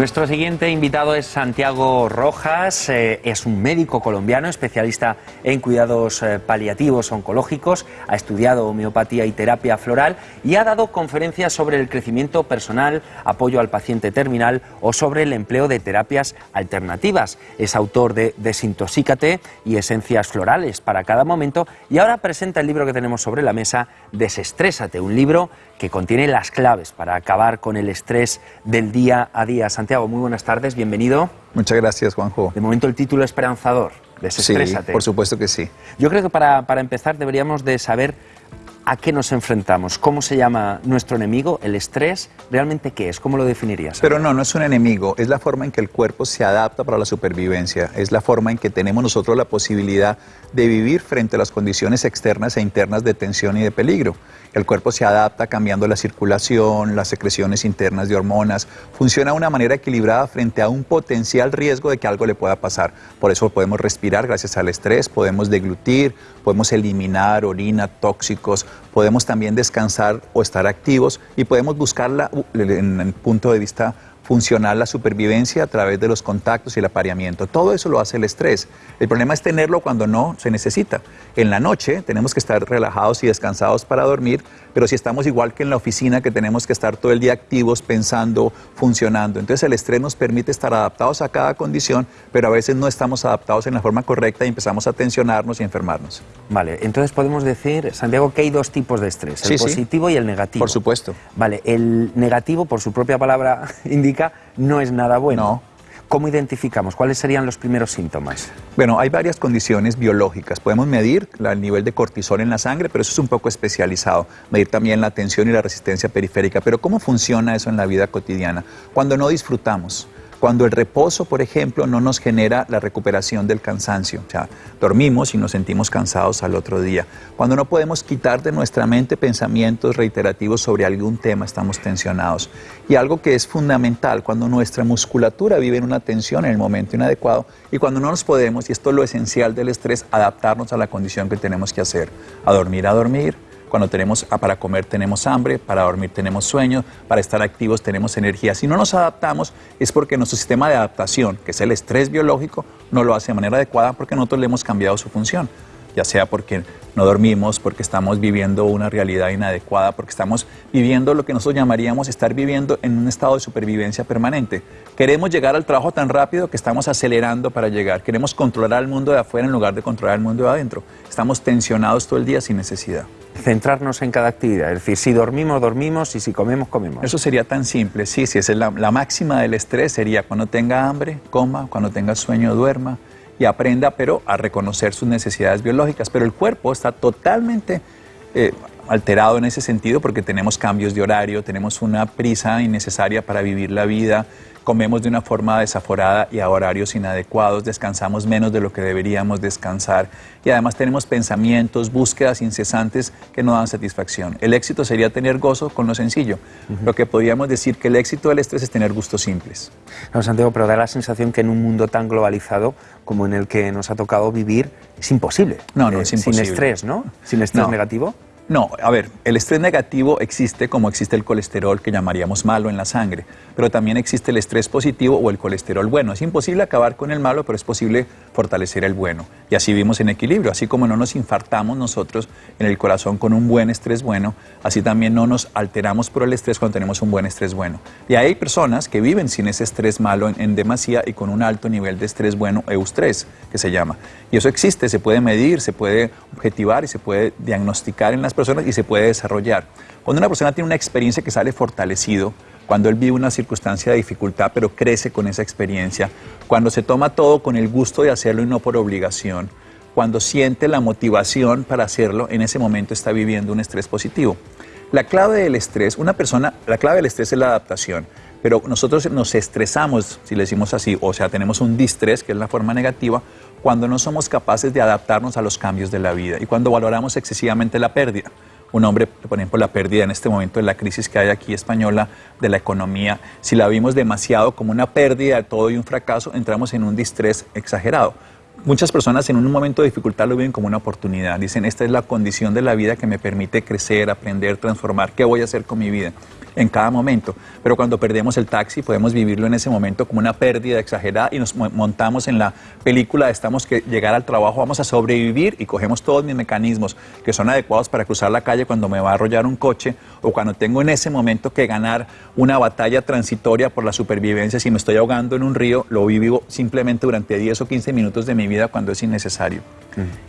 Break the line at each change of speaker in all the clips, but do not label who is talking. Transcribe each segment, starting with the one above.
Nuestro siguiente invitado es Santiago Rojas, eh, es un médico colombiano especialista en cuidados eh, paliativos oncológicos, ha estudiado homeopatía y terapia floral y ha dado conferencias sobre el crecimiento personal, apoyo al paciente terminal o sobre el empleo de terapias alternativas. Es autor de Desintoxícate y Esencias Florales para cada momento y ahora presenta el libro que tenemos sobre la mesa, Desestrésate, un libro que contiene las claves para acabar con el estrés del día a día. Santiago, muy buenas tardes, bienvenido.
Muchas gracias, Juanjo.
De momento el título esperanzador, Desestrésate.
Sí, por supuesto que sí.
Yo creo que para, para empezar deberíamos de saber ¿A qué nos enfrentamos? ¿Cómo se llama nuestro enemigo? ¿El estrés? ¿Realmente qué es? ¿Cómo lo definirías?
Pero no, no es un enemigo, es la forma en que el cuerpo se adapta para la supervivencia, es la forma en que tenemos nosotros la posibilidad de vivir frente a las condiciones externas e internas de tensión y de peligro. El cuerpo se adapta cambiando la circulación, las secreciones internas de hormonas, funciona de una manera equilibrada frente a un potencial riesgo de que algo le pueda pasar. Por eso podemos respirar gracias al estrés, podemos deglutir, podemos eliminar orina, tóxicos, podemos también descansar o estar activos y podemos buscarla en el punto de vista funcional la supervivencia a través de los contactos y el apareamiento. Todo eso lo hace el estrés. El problema es tenerlo cuando no se necesita. En la noche tenemos que estar relajados y descansados para dormir, pero si estamos igual que en la oficina, que tenemos que estar todo el día activos, pensando, funcionando. Entonces el estrés nos permite estar adaptados a cada condición, pero a veces no estamos adaptados en la forma correcta y empezamos a tensionarnos y enfermarnos.
Vale, entonces podemos decir, Santiago, que hay dos tipos de estrés, el positivo y el negativo.
Por supuesto.
Vale, el negativo, por su propia palabra, indica no es nada bueno.
No.
¿Cómo identificamos? ¿Cuáles serían los primeros síntomas?
Bueno, hay varias condiciones biológicas. Podemos medir el nivel de cortisol en la sangre, pero eso es un poco especializado. Medir también la tensión y la resistencia periférica. Pero ¿cómo funciona eso en la vida cotidiana? Cuando no disfrutamos cuando el reposo, por ejemplo, no nos genera la recuperación del cansancio. O sea, dormimos y nos sentimos cansados al otro día. Cuando no podemos quitar de nuestra mente pensamientos reiterativos sobre algún tema, estamos tensionados. Y algo que es fundamental, cuando nuestra musculatura vive en una tensión en el momento inadecuado y cuando no nos podemos, y esto es lo esencial del estrés, adaptarnos a la condición que tenemos que hacer. A dormir, a dormir, cuando tenemos ah, para comer tenemos hambre, para dormir tenemos sueño, para estar activos tenemos energía. Si no nos adaptamos es porque nuestro sistema de adaptación, que es el estrés biológico, no lo hace de manera adecuada porque nosotros le hemos cambiado su función ya sea porque no dormimos, porque estamos viviendo una realidad inadecuada, porque estamos viviendo lo que nosotros llamaríamos estar viviendo en un estado de supervivencia permanente. Queremos llegar al trabajo tan rápido que estamos acelerando para llegar. Queremos controlar el mundo de afuera en lugar de controlar el mundo de adentro. Estamos tensionados todo el día sin necesidad
centrarnos en cada actividad. Es decir, si dormimos, dormimos y si comemos, comemos.
Eso sería tan simple. Sí, sí, esa es la, la máxima del estrés. Sería cuando tenga hambre, coma, cuando tenga sueño, duerma y aprenda, pero a reconocer sus necesidades biológicas. Pero el cuerpo está totalmente eh, alterado en ese sentido porque tenemos cambios de horario, tenemos una prisa innecesaria para vivir la vida, comemos de una forma desaforada y a horarios inadecuados, descansamos menos de lo que deberíamos descansar y además tenemos pensamientos, búsquedas incesantes que no dan satisfacción. El éxito sería tener gozo con lo sencillo. Lo que podríamos decir que el éxito del estrés es tener gustos simples.
No, Santiago, pero da la sensación que en un mundo tan globalizado como en el que nos ha tocado vivir es imposible.
No, no, es imposible.
Sin estrés, ¿no? Sin estrés negativo.
No, a ver, el estrés negativo existe como existe el colesterol que llamaríamos malo en la sangre, pero también existe el estrés positivo o el colesterol bueno. Es imposible acabar con el malo, pero es posible fortalecer el bueno. Y así vivimos en equilibrio. Así como no nos infartamos nosotros en el corazón con un buen estrés bueno, así también no nos alteramos por el estrés cuando tenemos un buen estrés bueno. Y hay personas que viven sin ese estrés malo en, demasía y con un alto nivel de estrés bueno, eustrés, que se llama. Y eso existe, se puede medir, se puede objetivar y se puede diagnosticar en las personas y se puede desarrollar. Cuando una persona tiene una experiencia que sale fortalecido, cuando él vive una circunstancia de dificultad pero crece con esa experiencia, cuando se toma todo con el gusto de hacerlo y no por obligación, cuando siente la motivación para hacerlo, en ese momento está viviendo un estrés positivo. La clave del estrés, una persona, la clave del estrés es la adaptación, pero nosotros nos estresamos, si le decimos así, o sea, tenemos un distrés, que es la forma negativa, cuando no somos capaces de adaptarnos a los cambios de la vida y cuando valoramos excesivamente la pérdida. Un hombre, por ejemplo, la pérdida en este momento de la crisis que hay aquí española de la economía, si la vimos demasiado como una pérdida de todo y un fracaso, entramos en un distrés exagerado. Muchas personas en un momento de dificultad lo ven como una oportunidad. Dicen, esta es la condición de la vida que me permite crecer, aprender, transformar. ¿Qué voy a hacer con mi vida? En cada momento. Pero cuando perdemos el taxi podemos vivirlo en ese momento como una pérdida exagerada y nos montamos en la película, estamos que llegar al trabajo, vamos a sobrevivir y cogemos todos mis mecanismos que son adecuados para cruzar la calle cuando me va a arrollar un coche o cuando tengo en ese momento que ganar una batalla transitoria por la supervivencia, si me estoy ahogando en un río, lo vivo simplemente durante 10 o 15 minutos de mi vida cuando es innecesario.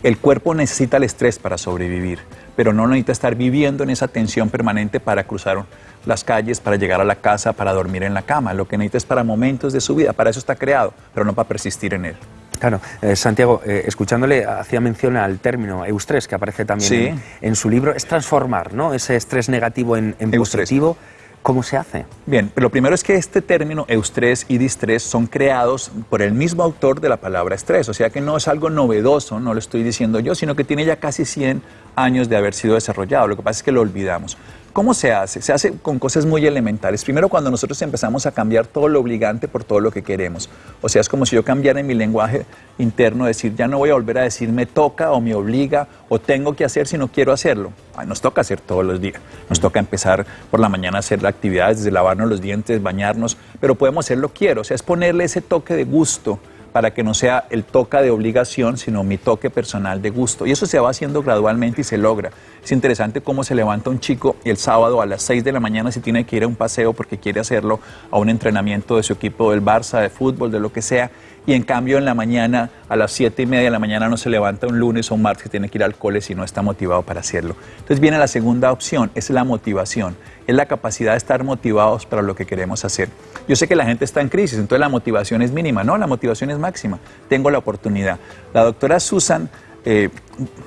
El cuerpo necesita el estrés para sobrevivir, pero no necesita estar viviendo en esa tensión permanente para cruzar las calles, para llegar a la casa, para dormir en la cama. Lo que necesita es para momentos de su vida, para eso está creado, pero no para persistir en él.
Claro, eh, Santiago, eh, escuchándole, hacía mención al término eustrés, que aparece también en, su libro, es transformar ¿no? ese estrés negativo en, en positivo. ¿Cómo se hace?
Bien, lo primero es que este término eustrés y distrés son creados por el mismo autor de la palabra estrés, o sea que no es algo novedoso, no lo estoy diciendo yo, sino que tiene ya casi 100 años de haber sido desarrollado, lo que pasa es que lo olvidamos. ¿Cómo se hace? Se hace con cosas muy elementales. Primero, cuando nosotros empezamos a cambiar todo lo obligante por todo lo que queremos. O sea, es como si yo cambiara en mi lenguaje interno, decir, ya no voy a volver a decir me toca o me obliga o tengo que hacer si no quiero hacerlo. nos toca hacer todos los días. Nos toca empezar por la mañana a hacer actividades, desde lavarnos los dientes, bañarnos, pero podemos hacerlo quiero. O sea, es ponerle ese toque de gusto para que no sea el toque de obligación, sino mi toque personal de gusto. Y eso se va haciendo gradualmente y se logra. Es interesante cómo se levanta un chico y el sábado a las 6 de la mañana se tiene que ir a un paseo porque quiere hacerlo, a un entrenamiento de su equipo del Barça, de fútbol, de lo que sea, y en cambio en la mañana, a las 7 y media de la mañana no se levanta un lunes o un martes que tiene que ir al cole si no está motivado para hacerlo. Entonces viene la segunda opción, es la motivación, es la capacidad de estar motivados para lo que queremos hacer. Yo sé que la gente está en crisis, entonces la motivación es mínima, no, la motivación es máxima, tengo la oportunidad. La doctora Susan eh,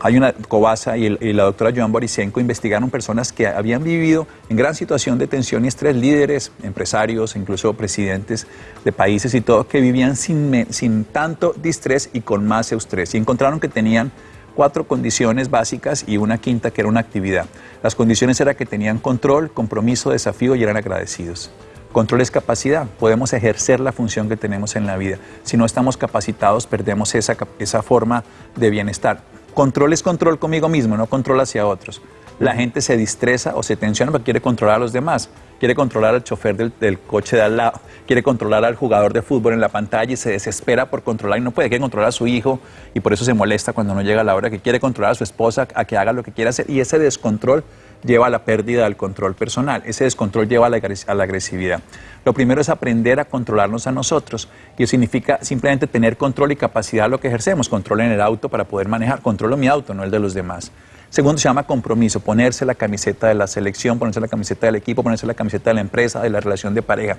hay una Cobasa y, la doctora Joan Borisenko investigaron personas que habían vivido en gran situación de tensión y estrés, líderes, empresarios, incluso presidentes de países y todo, que vivían sin, tanto distrés y con más eustrés. Y encontraron que tenían cuatro condiciones básicas y una quinta que era una actividad. Las condiciones eran que tenían control, compromiso, desafío y eran agradecidos. Control es capacidad, podemos ejercer la función que tenemos en la vida. Si no estamos capacitados, perdemos esa, esa forma de bienestar. Control es control conmigo mismo, no control hacia otros. La gente se distresa o se tensiona porque quiere controlar a los demás. Quiere controlar al chofer del, del, coche de al lado, quiere controlar al jugador de fútbol en la pantalla y se desespera por controlar y no puede, quiere controlar a su hijo y por eso se molesta cuando no llega la hora, que quiere controlar a su esposa a que haga lo que quiera hacer y ese descontrol lleva a la pérdida del control personal. Ese descontrol lleva a la, agresividad. Lo primero es aprender a controlarnos a nosotros. Y eso significa simplemente tener control y capacidad de lo que ejercemos. Control en el auto para poder manejar. Controlo mi auto, no el de los demás. Segundo, se llama compromiso, ponerse la camiseta de la selección, ponerse la camiseta del equipo, ponerse la camiseta de la empresa, de la relación de pareja.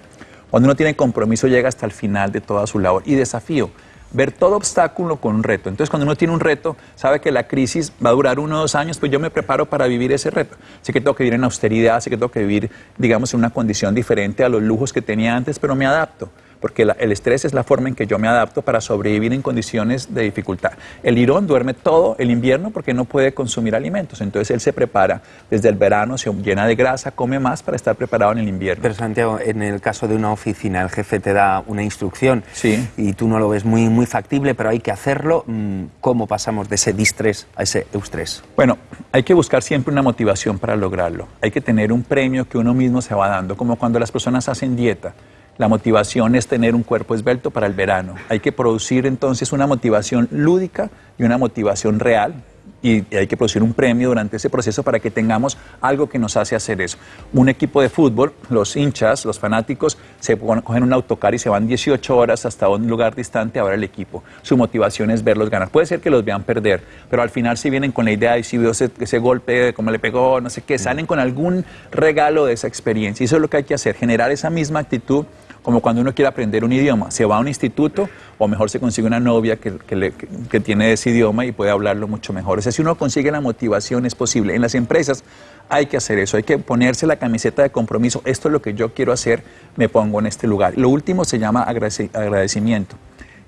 Cuando uno tiene compromiso llega hasta el final de toda su labor. Y desafío, ver todo obstáculo con un reto. Entonces, cuando uno tiene un reto, sabe que la crisis va a durar uno o dos años, pues yo me preparo para vivir ese reto. Sé que tengo que vivir en austeridad, sé que tengo que vivir, digamos, en una condición diferente a los lujos que tenía antes, pero me adapto porque el estrés es la forma en que yo me adapto para sobrevivir en condiciones de dificultad. El lirón duerme todo el invierno porque no puede consumir alimentos, entonces él se prepara desde el verano, se llena de grasa, come más para estar preparado en el invierno.
Pero Santiago, en el caso de una oficina, el jefe te da una instrucción
sí.
y tú no lo ves muy, muy factible, pero hay que hacerlo. Mm, ¿Cómo pasamos de ese distrés a ese eustrés?
Bueno, hay que buscar siempre una motivación para lograrlo. Hay que tener un premio que uno mismo se va dando, como cuando las personas hacen dieta. La motivación es tener un cuerpo esbelto para el verano. Hay que producir entonces una motivación lúdica y una motivación real, y hay que producir un premio durante ese proceso para que tengamos algo que nos hace hacer eso. Un equipo de fútbol, los hinchas, los fanáticos, se cogen un autocar y se van 18 horas hasta un lugar distante a ver el equipo. Su motivación es verlos ganar. Puede ser que los vean perder, pero al final si vienen con la idea y si vio ese, ese golpe, como le pegó, no sé qué, salen con algún regalo de esa experiencia. Y eso es lo que hay que hacer, generar esa misma actitud como cuando uno quiere aprender un idioma, se va a un instituto o mejor se consigue una novia que, que, tiene ese idioma y puede hablarlo mucho mejor. O sea, si uno consigue la motivación es posible. En las empresas hay que hacer eso, hay que ponerse la camiseta de compromiso, esto es lo que yo quiero hacer, me pongo en este lugar. Lo último se llama agradecimiento,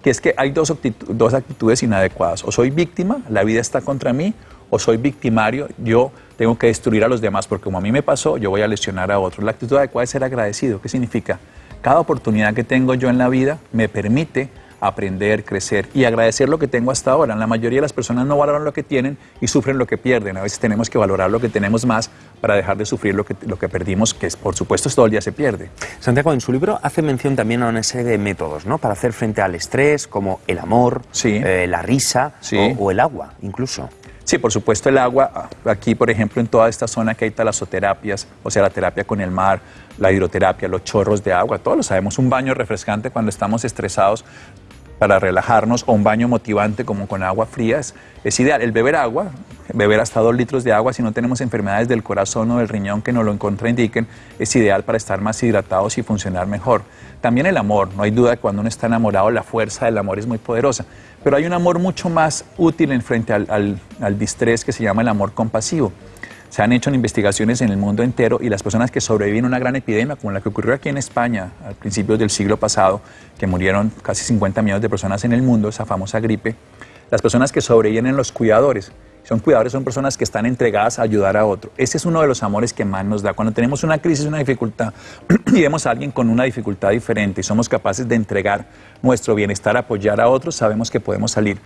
que es que hay dos, dos actitudes inadecuadas. O soy víctima, la vida está contra mí, o soy victimario, yo tengo que destruir a los demás, porque como a mí me pasó, yo voy a lesionar a otros. La actitud adecuada es ser agradecido. ¿Qué significa? Cada oportunidad que tengo yo en la vida me permite aprender, crecer y agradecer lo que tengo hasta ahora. La mayoría de las personas no valoran lo que tienen y sufren lo que pierden. A veces tenemos que valorar lo que tenemos más para dejar de sufrir lo que, lo que perdimos, que por supuesto todo el día se pierde.
Santiago, en su libro hace mención también a una serie de métodos ¿no? para hacer frente al estrés, como el amor, eh, la risa o, el agua incluso.
Sí, por supuesto el agua. Aquí, por ejemplo, en toda esta zona que hay talasoterapias, o sea, la terapia con el mar, la hidroterapia, los chorros de agua, todos lo sabemos. Un baño refrescante cuando estamos estresados para relajarnos o un baño motivante como con agua fría es, ideal. El beber agua, beber hasta dos litros de agua si no tenemos enfermedades del corazón o del riñón que nos lo contraindiquen, es ideal para estar más hidratados y funcionar mejor. También el amor, no hay duda que cuando uno está enamorado la fuerza del amor es muy poderosa, pero hay un amor mucho más útil en frente al, al, al distrés que se llama el amor compasivo. Se han hecho investigaciones en el mundo entero y las personas que sobreviven a una gran epidemia, como la que ocurrió aquí en España a principios del siglo pasado, que murieron casi 50 millones de personas en el mundo, esa famosa gripe, las personas que sobreviven en los cuidadores, son cuidadores, son personas que están entregadas a ayudar a otro. Ese es uno de los amores que más nos da. Cuando tenemos una crisis, una dificultad, y vemos a alguien con una dificultad diferente y somos capaces de entregar nuestro bienestar, apoyar a otros, sabemos que podemos salir.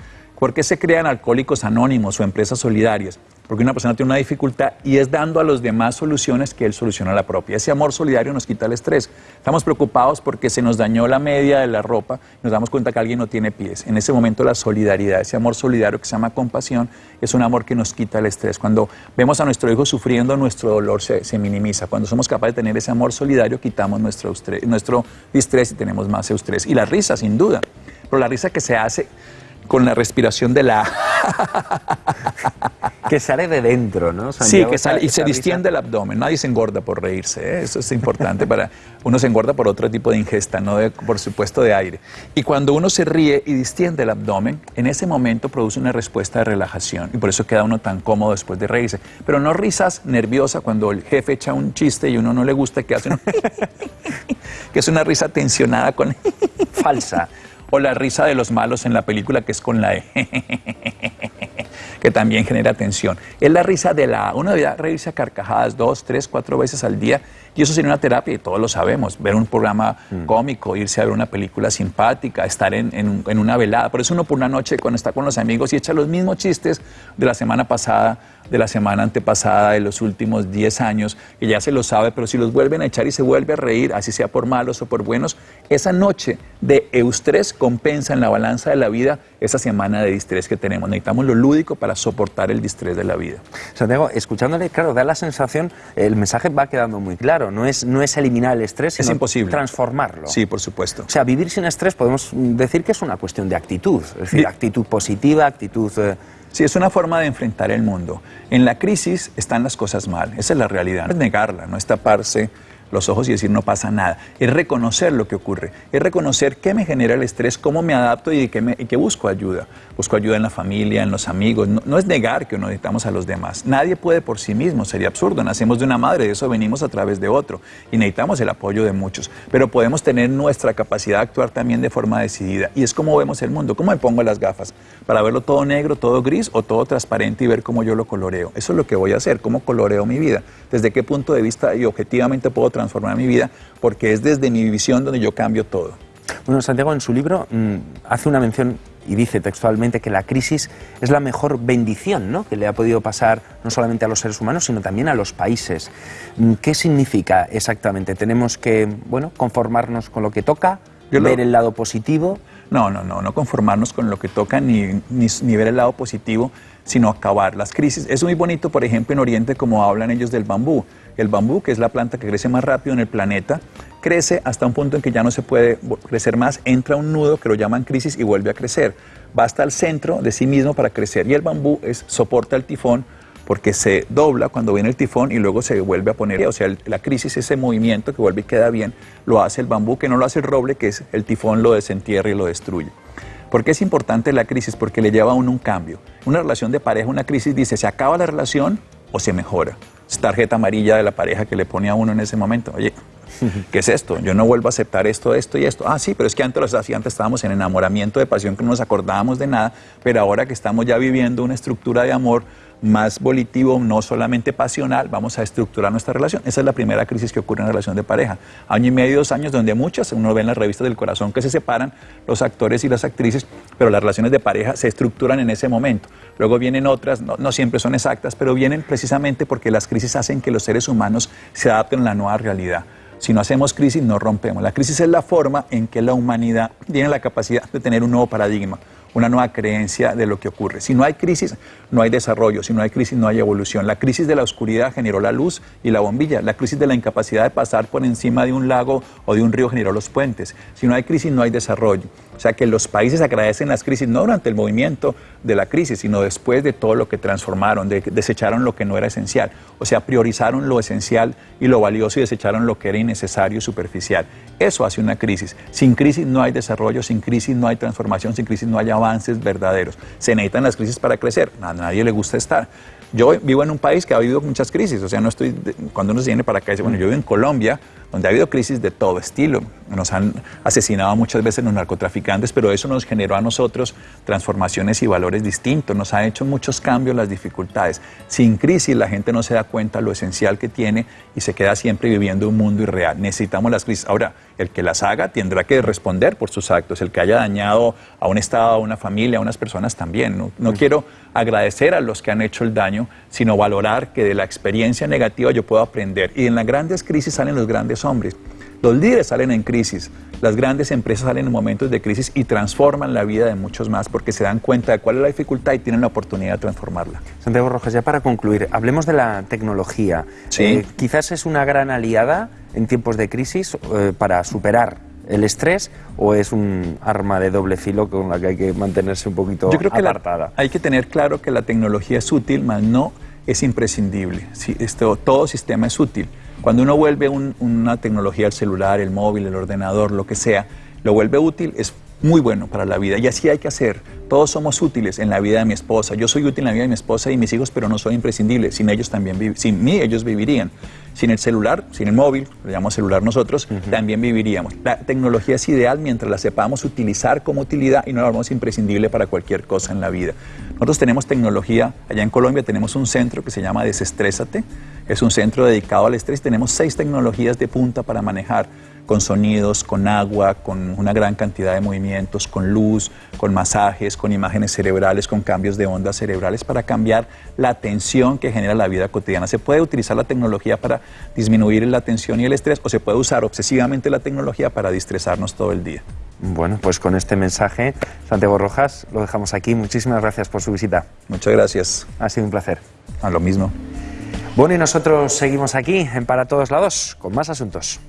¿Por qué se crean alcohólicos anónimos o empresas solidarias? Porque una persona tiene una dificultad y es dando a los demás soluciones que él soluciona la propia. Ese amor solidario nos quita el estrés. Estamos preocupados porque se nos dañó la media de la ropa y nos damos cuenta que alguien no tiene pies. En ese momento la solidaridad, ese amor solidario que se llama compasión, es un amor que nos quita el estrés. Cuando vemos a nuestro hijo sufriendo, nuestro dolor se, minimiza. Cuando somos capaces de tener ese amor solidario, quitamos nuestro, nuestro estrés y tenemos más estrés. Y la risa, sin duda. Pero la risa que se hace con la respiración de la
que sale de dentro, ¿no?
sí, que sale y se distiende el abdomen. Nadie se engorda por reírse, ¿eh? eso es importante para uno se engorda por otro tipo de ingesta, no por supuesto de aire. Y cuando uno se ríe y distiende el abdomen, en ese momento produce una respuesta de relajación y por eso queda uno tan cómodo después de reírse. Pero no risas nerviosas cuando el jefe echa un chiste y uno no le gusta que hace que es una risa tensionada con
falsa
o la risa de los malos en la película que es con la E, que también genera tensión. Es la risa de la Uno debe reírse a carcajadas dos, tres, cuatro veces al día y eso sería una terapia y todos lo sabemos. Ver un programa mm. cómico, irse a ver una película simpática, estar en, en, una velada. Por eso uno por una noche cuando está con los amigos y echa los mismos chistes de la semana pasada de la semana antepasada, de los últimos 10 años, que ya se lo sabe, pero si los vuelven a echar y se vuelve a reír, así sea por malos o por buenos, esa noche de eustrés compensa en la balanza de la vida esa semana de distrés que tenemos. Necesitamos lo lúdico para soportar el distrés de la vida.
Santiago, escuchándole, claro, da la sensación, el mensaje va quedando muy claro, no es, no es eliminar el estrés, sino
es imposible.
transformarlo.
Sí, por supuesto.
O sea, vivir sin estrés podemos decir que es una cuestión de actitud, es decir, actitud positiva, actitud... Eh,
Sí, es una forma de enfrentar el mundo. En la crisis están las cosas mal, esa es la realidad. No es negarla, no es taparse los ojos y decir no pasa nada. Es reconocer lo que ocurre, es reconocer qué me genera el estrés, cómo me adapto y qué, me, busco ayuda. Busco ayuda en la familia, en los amigos. No, es negar que necesitamos a los demás. Nadie puede por sí mismo, sería absurdo. Nacemos de una madre, de eso venimos a través de otro y necesitamos el apoyo de muchos. Pero podemos tener nuestra capacidad de actuar también de forma decidida. Y es como vemos el mundo. ¿Cómo me pongo las gafas? ¿Para verlo todo negro, todo gris o todo transparente y ver cómo yo lo coloreo? Eso es lo que voy a hacer, cómo coloreo mi vida. ¿Desde qué punto de vista y objetivamente puedo transformar mi vida, porque es desde mi visión donde yo cambio todo.
Bueno, Santiago en su libro mm, hace una mención y dice textualmente que la crisis es la mejor bendición ¿no? que le ha podido pasar no solamente a los seres humanos, sino también a los países. Mm, ¿Qué significa exactamente? ¿Tenemos que bueno, conformarnos con lo que toca, ver el lado positivo?
No, no, no, no conformarnos con lo que toca ni, ni ver el lado positivo, sino acabar las crisis. Es muy bonito, por ejemplo, en Oriente, como hablan ellos del bambú. El bambú, que es la planta que crece más rápido en el planeta, crece hasta un punto en que ya no se puede crecer más, entra un nudo que lo llaman crisis y vuelve a crecer. Va hasta el centro de sí mismo para crecer. Y el bambú es, soporta el tifón porque se dobla cuando viene el tifón y luego se vuelve a poner. O sea, la crisis, ese movimiento que vuelve y queda bien, lo hace el bambú, que no lo hace el roble, que es el tifón lo desentierra y lo destruye. ¿Por qué es importante la crisis? Porque le lleva a uno un cambio. Una relación de pareja, una crisis dice, ¿se acaba la relación o se mejora? Es tarjeta amarilla de la pareja que le pone a uno en ese momento. Oye, ¿qué es esto? Yo no vuelvo a aceptar esto, esto y esto. Ah, sí, pero es que antes lo hacía, antes estábamos en enamoramiento de pasión que no nos acordábamos de nada, pero ahora que estamos ya viviendo una estructura de amor más volitivo, no solamente pasional, vamos a estructurar nuestra relación. Esa es la primera crisis que ocurre en la relación de pareja. Año y medio, dos años, donde muchas, uno ve en las revistas del corazón que se separan los actores y las actrices, pero las relaciones de pareja se estructuran en ese momento. Luego vienen otras, no, no siempre son exactas, pero vienen precisamente porque las crisis hacen que los seres humanos se adapten a la nueva realidad. Si no hacemos crisis, no rompemos. La crisis es la forma en que la humanidad tiene la capacidad de tener un nuevo paradigma una nueva creencia de lo que ocurre. Si no hay crisis, no hay desarrollo, si no hay crisis, no hay evolución. La crisis de la oscuridad generó la luz y la bombilla, la crisis de la incapacidad de pasar por encima de un lago o de un río generó los puentes. Si no hay crisis, no hay desarrollo. Sea que los países agradecen las crisis no durante el movimiento de la crisis, sino después de todo lo que transformaron, de, desecharon lo que no era esencial. O sea, priorizaron lo esencial y lo valioso y desecharon lo que era innecesario y superficial. Eso hace una crisis. Sin crisis no hay desarrollo, sin crisis no hay transformación, sin crisis no hay avances verdaderos. Se necesitan las crisis para crecer. A nadie le gusta estar. Yo vivo en un país que ha habido muchas crisis, o sea, no estoy, cuando uno se viene para acá, dice, bueno, yo vivo en Colombia, donde ha habido crisis de todo estilo. Nos han asesinado muchas veces los narcotraficantes, pero eso nos generó a nosotros transformaciones y valores distintos, nos ha hecho muchos cambios las dificultades. Sin crisis la gente no se da cuenta lo esencial que tiene y se queda siempre viviendo un mundo irreal. Necesitamos las crisis. Ahora, el que las haga tendrá que responder por sus actos, el que haya dañado a un Estado, a una familia, a unas personas también. No, no quiero agradecer a los que han hecho el daño, sino valorar que de la experiencia negativa yo puedo aprender. Y en las grandes crisis salen los grandes hombres. Los líderes salen en crisis, las grandes empresas salen en momentos de crisis y transforman la vida de muchos más porque se dan cuenta de cuál es la dificultad y tienen la oportunidad de transformarla.
Santiago Rojas, ya para concluir, hablemos de la tecnología.
Sí.
Eh, quizás es una gran aliada en tiempos de crisis eh, para superar el estrés o es un arma de doble filo con la que hay que mantenerse un poquito
Yo creo que la-
apartada.
hay que tener claro que la tecnología es útil, mas no es imprescindible. Sí, esto, todo sistema es útil. Cuando uno vuelve un- una tecnología, el celular, el móvil, el ordenador, lo que sea, lo vuelve útil, es muy bueno para la vida. Y así hay que hacer. Todos somos útiles en la vida de mi esposa. Yo soy útil en la vida de mi esposa y mis hijos, pero no soy imprescindible. Sin ellos también sin mí ellos vivirían. Sin el celular, sin el móvil, lo llamamos celular nosotros, también viviríamos. La tecnología es ideal mientras la sepamos utilizar como utilidad y no la hagamos imprescindible para cualquier cosa en la vida. Nosotros tenemos tecnología, allá en Colombia tenemos un centro que se llama Desestrésate, es un centro dedicado al estrés, tenemos seis tecnologías de punta para manejar con sonidos, con agua, con una gran cantidad de movimientos, con luz, con masajes, con imágenes cerebrales, con cambios de ondas cerebrales para cambiar la tensión que genera la vida cotidiana. Se puede utilizar la tecnología para disminuir la tensión y el estrés o se puede usar obsesivamente la tecnología para distresarnos todo el día.
Bueno, pues con este mensaje, Santiago Rojas, lo dejamos aquí. Muchísimas gracias por su visita.
Muchas gracias.
Ha sido un placer.
A lo mismo.
Bueno, y nosotros seguimos aquí en Para Todos Lados con más asuntos.